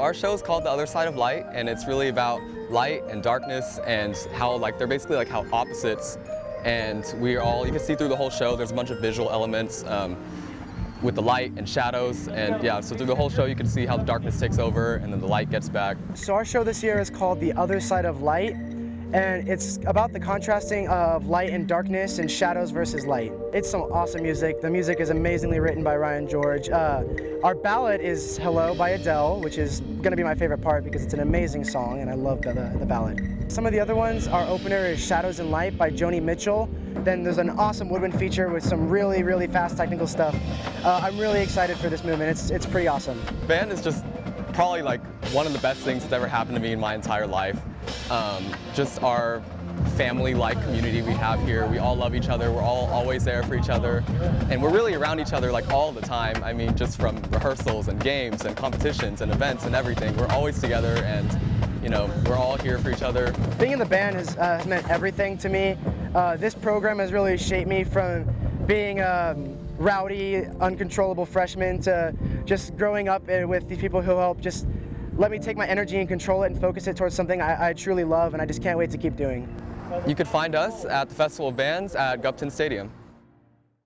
our show is called The Other Side of Light, and it's really about light and darkness and how like they're basically like how opposites. And we are all, you can see through the whole show, there's a bunch of visual elements um, with the light and shadows. And yeah, so through the whole show, you can see how the darkness takes over and then the light gets back. So our show this year is called The Other Side of Light and it's about the contrasting of light and darkness and shadows versus light. It's some awesome music. The music is amazingly written by Ryan George. Uh, our ballad is Hello by Adele, which is going to be my favorite part because it's an amazing song and I love the, the, the ballad. Some of the other ones, our opener is Shadows and Light by Joni Mitchell. Then there's an awesome woodwind feature with some really, really fast technical stuff. Uh, I'm really excited for this movement. It's, it's pretty awesome. Band is just probably like one of the best things that's ever happened to me in my entire life. Um, just our family-like community we have here. We all love each other. We're all always there for each other. And we're really around each other like all the time. I mean, just from rehearsals and games and competitions and events and everything. We're always together and, you know, we're all here for each other. Being in the band has, uh, has meant everything to me. Uh, this program has really shaped me from being a um, rowdy, uncontrollable freshman to just growing up with these people who help just let me take my energy and control it and focus it towards something I, I truly love and I just can't wait to keep doing. You could find us at the Festival of Bands at Gupton Stadium.